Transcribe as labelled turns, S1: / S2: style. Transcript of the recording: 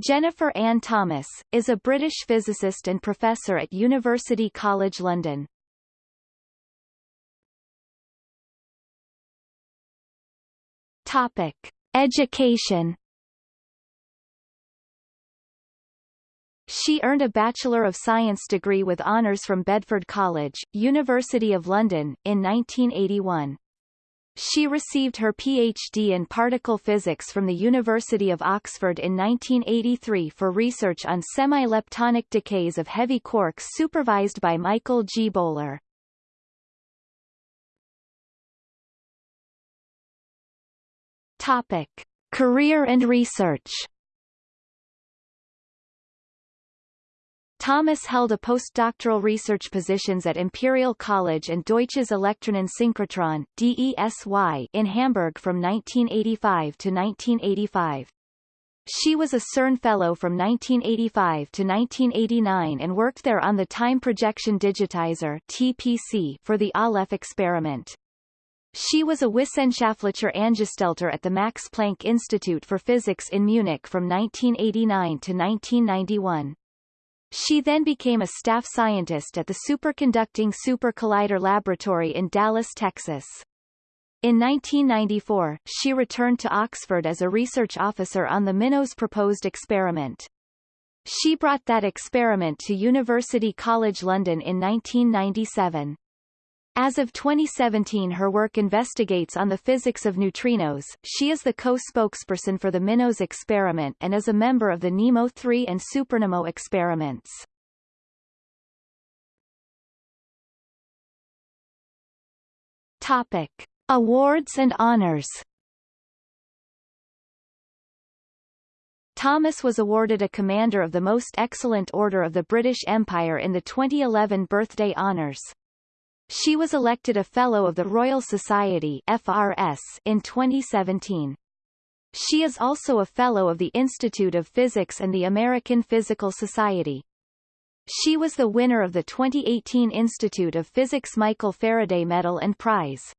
S1: Jennifer Ann Thomas, is a British physicist and professor at University College London. Topic. Education She earned a Bachelor of Science degree with honours from Bedford College, University of London, in 1981. She received her PhD in particle physics from the University of Oxford in 1983 for research on semi-leptonic decays of heavy quarks supervised by Michael G. Bowler. Topic. Career and research Thomas held a postdoctoral research positions at Imperial College and Deutsches Elektronensynchrotron DESY in Hamburg from 1985 to 1985. She was a CERN Fellow from 1985 to 1989 and worked there on the Time Projection Digitizer TPC for the Aleph experiment. She was a Wissenschaftlicher Angestellter at the Max Planck Institute for Physics in Munich from 1989 to 1991. She then became a staff scientist at the Superconducting Super Collider Laboratory in Dallas, Texas. In 1994, she returned to Oxford as a research officer on the MINOS proposed experiment. She brought that experiment to University College London in 1997. As of 2017 her work investigates on the physics of neutrinos, she is the co-spokesperson for the MINOS experiment and is a member of the NEMO 3 and SuperNEMO experiments. Topic. Awards and honors Thomas was awarded a Commander of the Most Excellent Order of the British Empire in the 2011 Birthday Honours. She was elected a Fellow of the Royal Society FRS in 2017. She is also a Fellow of the Institute of Physics and the American Physical Society. She was the winner of the 2018 Institute of Physics Michael Faraday Medal and Prize.